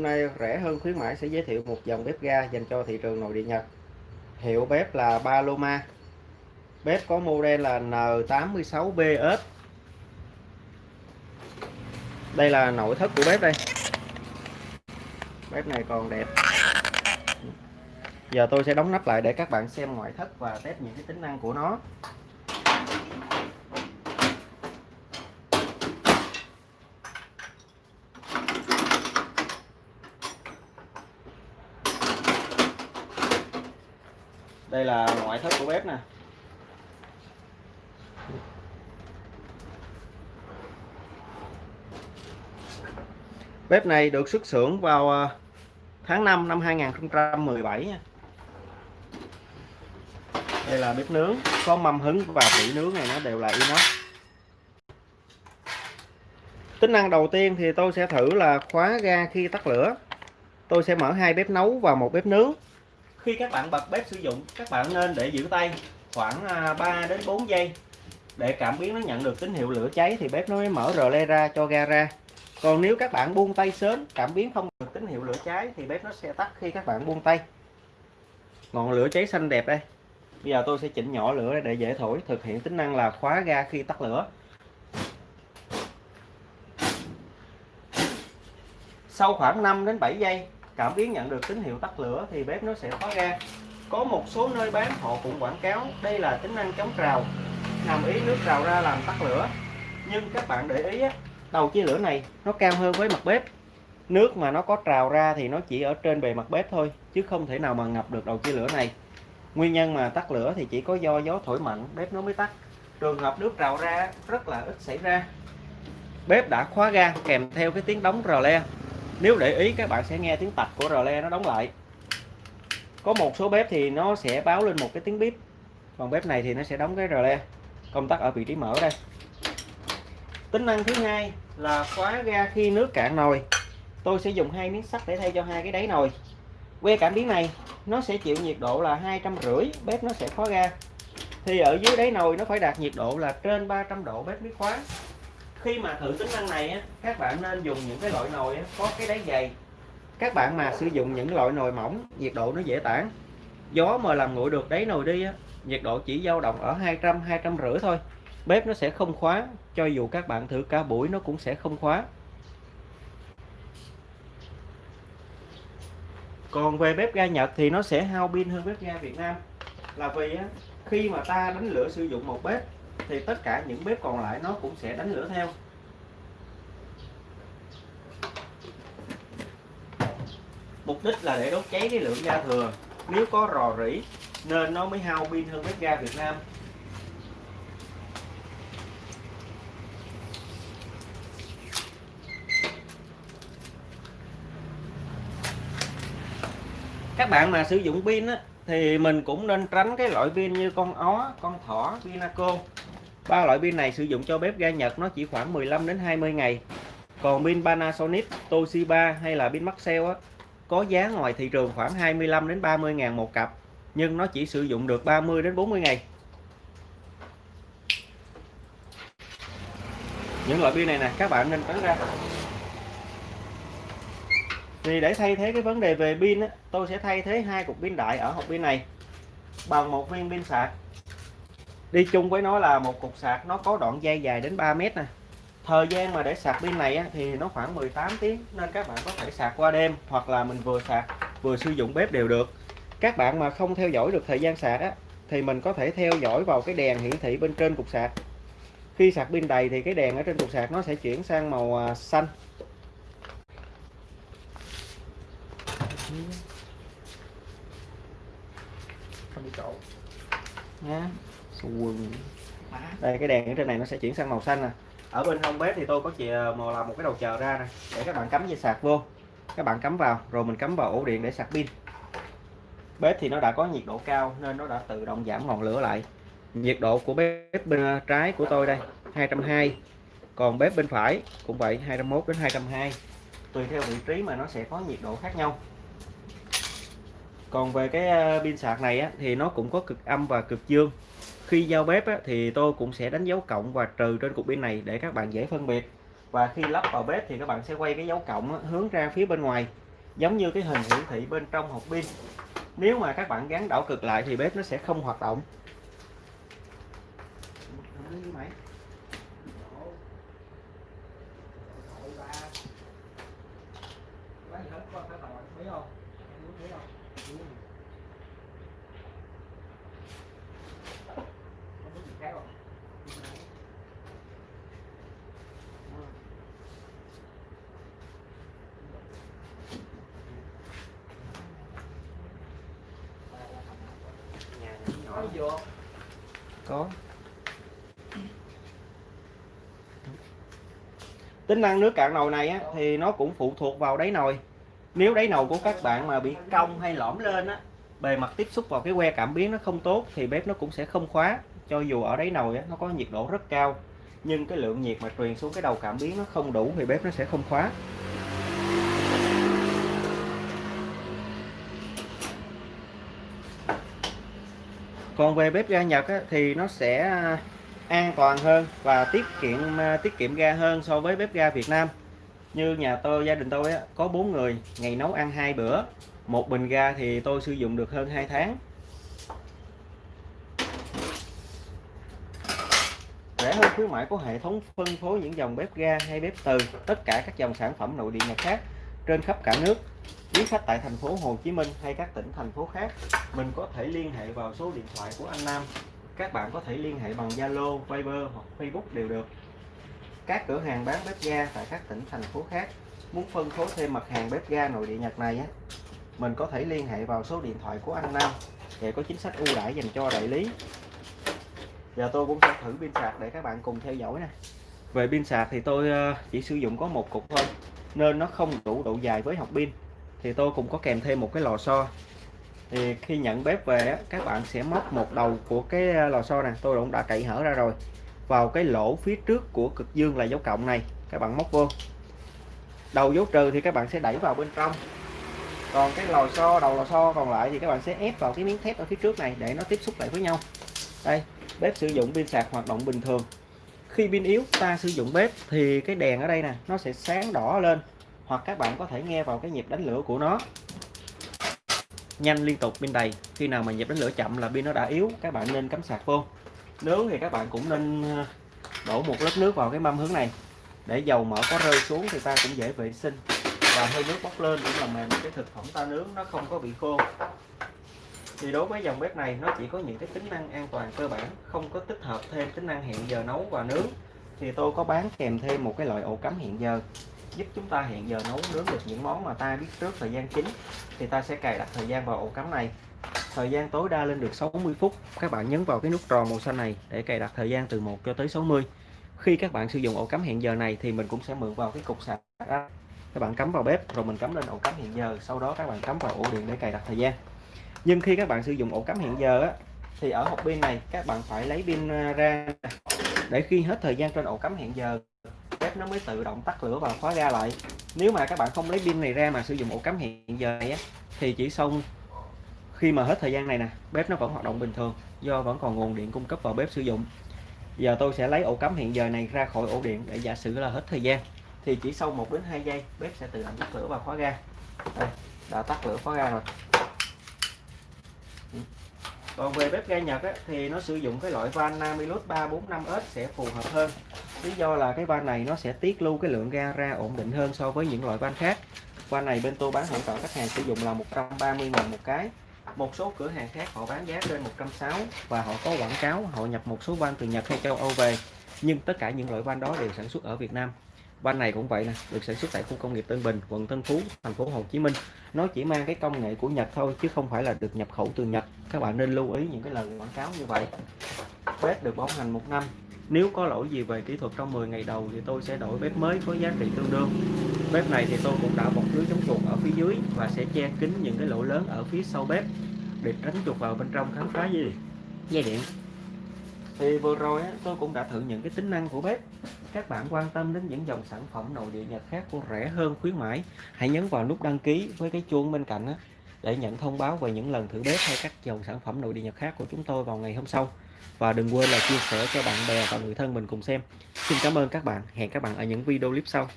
Hôm nay rẻ hơn khuyến mãi sẽ giới thiệu một dòng bếp ga dành cho thị trường nội địa Nhật. Hiệu bếp là Paloma. Bếp có model là N86BS. Đây là nội thất của bếp đây. Bếp này còn đẹp. Giờ tôi sẽ đóng nắp lại để các bạn xem ngoại thất và test những cái tính năng của nó. Đây là ngoại thất của bếp nè. Bếp này được xuất xưởng vào ờ, tháng 5 năm 2017 nha. Đây là bếp nướng, có mâm hứng và vỉ nướng này nó đều là inox. Tính năng đầu tiên thì tôi sẽ thử là khóa ga khi tắt lửa. Tôi sẽ mở hai bếp nấu và một bếp nướng khi các bạn bật bếp sử dụng, các bạn nên để giữ tay khoảng à, 3 đến 4 giây. Để cảm biến nó nhận được tín hiệu lửa cháy thì bếp nó mới mở rờ le ra cho ga ra. Còn nếu các bạn buông tay sớm, cảm biến không được tín hiệu lửa cháy thì bếp nó sẽ tắt khi các bạn buông tay. Ngọn lửa cháy xanh đẹp đây. Bây giờ tôi sẽ chỉnh nhỏ lửa để dễ thổi, thực hiện tính năng là khóa ga khi tắt lửa. Sau khoảng 5 đến 7 giây cảm biến nhận được tín hiệu tắt lửa thì bếp nó sẽ khóa ga có một số nơi bán, họ cũng quảng cáo đây là tính năng chống rào nằm ý nước rào ra làm tắt lửa. Nhưng các bạn để ý đầu chia lửa này nó cao hơn với mặt bếp. Nước mà nó có trào ra thì nó chỉ ở trên bề mặt bếp thôi, chứ không thể nào mà ngập được đầu chia lửa này. Nguyên nhân mà tắt lửa thì chỉ có do gió thổi mạnh, bếp nó mới tắt. Trường hợp nước trào ra rất là ít xảy ra. Bếp đã khóa ga kèm theo cái tiếng đóng rò le nếu để ý, các bạn sẽ nghe tiếng tạch của rờ le nó đóng lại. Có một số bếp thì nó sẽ báo lên một cái tiếng bếp còn bếp này thì nó sẽ đóng cái rờ le. Công tắc ở vị trí mở đây. Tính năng thứ hai là khóa ga khi nước cạn nồi. Tôi sẽ dùng hai miếng sắt để thay cho hai cái đáy nồi. Que cảm biến này, nó sẽ chịu nhiệt độ là hai trăm rưỡi, bếp nó sẽ khóa ga. Thì ở dưới đáy nồi nó phải đạt nhiệt độ là trên 300 độ bếp mới khóa khi mà thử tính năng này á, các bạn nên dùng những cái loại nồi á, có cái đáy dày. Các bạn mà sử dụng những loại nồi mỏng nhiệt độ nó dễ tản. Gió mà làm nguội được đáy nồi đi á, nhiệt độ chỉ dao động ở 200 200 rưỡi thôi. Bếp nó sẽ không khóa cho dù các bạn thử cả buổi nó cũng sẽ không khóa. Còn về bếp ga Nhật thì nó sẽ hao pin hơn bếp ga Việt Nam. Là vì á, khi mà ta đánh lửa sử dụng một bếp thì tất cả những bếp còn lại nó cũng sẽ đánh lửa theo. Mục đích là để đốt cháy cái lượng ga thừa. Nếu có rò rỉ nên nó mới hao pin hơn bếp ga Việt Nam. Các bạn mà sử dụng pin á, thì mình cũng nên tránh cái loại pin như con ó, con thỏ, pinaco ba loại pin này sử dụng cho bếp ga Nhật nó chỉ khoảng 15 đến 20 ngày. Còn pin Panasonic, Toshiba hay là pin Maxell á có giá ngoài thị trường khoảng 25 đến 30 ngàn một cặp nhưng nó chỉ sử dụng được 30 đến 40 ngày. Những loại pin này nè các bạn nên tránh ra. Thì để thay thế cái vấn đề về pin á, tôi sẽ thay thế hai cục pin đại ở hộp pin này bằng một viên pin sạc đi chung với nó là một cục sạc nó có đoạn dây dài đến 3 mét nè. Thời gian mà để sạc pin này á, thì nó khoảng 18 tiếng nên các bạn có thể sạc qua đêm hoặc là mình vừa sạc vừa sử dụng bếp đều được. Các bạn mà không theo dõi được thời gian sạc á, thì mình có thể theo dõi vào cái đèn hiển thị bên trên cục sạc. Khi sạc pin đầy thì cái đèn ở trên cục sạc nó sẽ chuyển sang màu à, xanh. Không bị trộn nha quần. Đây cái đèn ở trên này nó sẽ chuyển sang màu xanh nè. Ở bên hông bếp thì tôi có chìa mò làm một cái đầu chờ ra nè. Để các bạn cắm dây sạc vô. Các bạn cắm vào rồi mình cắm vào ổ điện để sạc pin. Bếp thì nó đã có nhiệt độ cao nên nó đã tự động giảm ngọn lửa lại. Nhiệt độ của bếp bên trái của tôi đây 220 còn bếp bên phải cũng vậy 201 đến 220 tùy theo vị trí mà nó sẽ có nhiệt độ khác nhau. Còn về cái ờ, pin sạc này á, thì nó cũng có cực âm và cực dương khi giao bếp á, thì tôi cũng sẽ đánh dấu cộng và trừ trên cục pin này để các bạn dễ phân biệt. Và khi lắp vào bếp thì các bạn sẽ quay cái dấu cộng á, hướng ra phía bên ngoài giống như cái hình hiển thị bên trong hộp pin. Nếu mà các bạn gắn đảo cực lại thì bếp nó sẽ không hoạt động. Có. Tính năng nước cạn nồi này á, thì nó cũng phụ thuộc vào đáy nồi. Nếu đáy nồi của các bạn mà bị cong hay lõm lên á bề mặt tiếp xúc vào cái que cảm biến nó không tốt thì bếp nó cũng sẽ không khóa. Cho dù ở đáy nồi á, nó có nhiệt độ rất cao nhưng cái lượng nhiệt mà truyền xuống cái đầu cảm biến nó không đủ thì bếp nó sẽ không khóa. Còn về bếp ga Nhật á, thì nó sẽ à, an toàn hơn và tiết kiệm à, tiết kiệm ga hơn so với bếp ga Việt Nam. Như nhà tôi gia đình tôi á, có bốn người ngày nấu ăn hai bữa một bình ga thì tôi sử dụng được hơn 2 tháng. Rẻ hơn khuyến mãi có hệ thống phân phối những dòng bếp ga hay bếp từ tất cả các dòng sản phẩm nội địa Nhật khác trên khắp cả nước. Quý khách tại thành phố Hồ Chí Minh hay các tỉnh thành phố khác mình có thể liên hệ vào số điện thoại của anh Nam. Các bạn có thể liên hệ bằng Zalo, Viber hoặc Facebook đều được. Các cửa hàng bán bếp ga tại các tỉnh thành phố khác. Muốn phân phối thêm mặt hàng bếp ga nội địa Nhật này á mình có thể liên hệ vào số điện thoại của anh Nam để có chính sách ưu đãi dành cho đại lý. Giờ tôi cũng sẽ thử pin sạc để các bạn cùng theo dõi nè. Về pin sạc thì tôi ờ, chỉ sử dụng có một cục thôi nên nó không đủ độ dài với học pin. Thì tôi cũng có kèm thêm một cái lò xo. Thì khi nhận bếp về các bạn sẽ móc một đầu của cái à, lò xo này tôi cũng đã cậy hở ra rồi. Vào cái lỗ phía trước của cực dương là dấu cộng này, các bạn móc vô. Đầu dấu trừ thì các bạn sẽ đẩy vào bên trong. Còn cái lò xo, đầu lò xo còn lại thì các bạn sẽ ép vào cái miếng thép ở phía trước này để nó tiếp xúc lại với nhau. Đây, bếp sử dụng pin sạc hoạt động bình thường khi pin yếu, ta sử dụng bếp, thì cái đèn ở đây nè, nó sẽ sáng đỏ lên, hoặc các bạn có thể nghe vào cái nhịp đánh lửa của nó. Nhanh liên tục pin đầy, khi nào mà nhịp đánh lửa chậm là pin nó đã yếu, các bạn nên cắm sạc vô. Nướng thì các bạn cũng nên ờ, đổ một lớp nước vào cái mâm hướng này. Để dầu mỡ có rơi xuống thì ta cũng dễ vệ sinh. Và hơi nước bốc lên cũng làm mềm cái thực phẩm ta nướng, nó không có bị khô thì đối với dòng bếp này, nó chỉ có những cái tính năng an toàn cơ bản, không có tích hợp thêm tính năng hẹn giờ nấu và nướng. Thì tôi có bán kèm thêm một cái loại ổ cắm hẹn giờ, giúp chúng ta hẹn giờ nấu, nướng được những món mà ta biết trước thời gian chính. Thì ta sẽ cài đặt thời gian vào ổ cắm này. Thời gian tối đa lên được 60 phút. Các bạn nhấn vào cái nút tròn màu xanh này để cài đặt thời gian từ 1 cho tới 60 khi các bạn sử dụng ổ cắm hẹn giờ này thì mình cũng sẽ mượn vào cái cục sạc các bạn cắm vào bếp, rồi mình cắm lên ổ cắm hẹn giờ. Sau đó các bạn cắm vào ổ điện để cài đặt thời gian nhưng khi các bạn sử dụng ổ cắm hẹn giờ á, thì ở hộp pin này các bạn phải lấy pin à, ra để khi hết thời gian trên ổ cắm hẹn giờ bếp nó mới tự động tắt lửa và khóa ga lại. Nếu mà các bạn không lấy pin này ra mà sử dụng ổ cắm hẹn giờ này á, thì chỉ xong khi mà hết thời gian này nè bếp nó vẫn hoạt động bình thường do vẫn còn nguồn điện cung cấp vào bếp sử dụng. Giờ tôi sẽ lấy ổ cắm hiện giờ này ra khỏi ổ điện để giả sử là hết thời gian thì chỉ sau 1 đến 2 giây bếp sẽ tự động tắt lửa và khóa ga. Đây đã tắt lửa khóa ga rồi còn về bếp ga Nhật á, thì nó sử dụng cái loại van Namilus 345S sẽ phù hợp hơn. Lý do là cái van này nó sẽ tiết lưu cái lượng ga ra ổn định hơn so với những loại van khác. Van này bên tôi bán hỗ trợ khách hàng sử dụng là 130 000 một cái. Một số cửa hàng khác họ bán giá trên 160 và họ có quảng cáo họ nhập một số van từ Nhật hay châu Âu về. Nhưng tất cả những loại van đó đều sản xuất ở Việt Nam van này cũng vậy nè được sản xuất tại khu công nghiệp Tân Bình quận Tân Phú thành phố Hồ Chí Minh. Nó chỉ mang cái công nghệ của Nhật thôi chứ không phải là được nhập khẩu từ Nhật. Các bạn nên lưu ý những cái lời quảng cáo như vậy. Bếp được bảo hành một năm. Nếu có lỗi gì về kỹ thuật trong 10 ngày đầu thì tôi sẽ đổi bếp mới với giá trị tương đương. Bếp này thì tôi cũng đã bọc lưới chống chuột ở phía dưới và sẽ che kín những cái lỗ lớn ở phía sau bếp để tránh chuột vào bên trong khám phá gì dây điện. Thì vừa rồi tôi cũng đã thử những cái tính năng của bếp các bạn quan tâm đến những dòng sản phẩm nội địa Nhật khác của rẻ hơn khuyến mãi, hãy nhấn vào nút đăng ký với cái chuông bên cạnh để nhận thông báo về những lần thử bếp hay các dòng sản phẩm nội địa Nhật khác của chúng tôi vào ngày hôm sau. Và đừng quên là chia sẻ cho bạn bè và người thân mình cùng xem. Xin cảm ơn các bạn. Hẹn các bạn ở những video clip sau.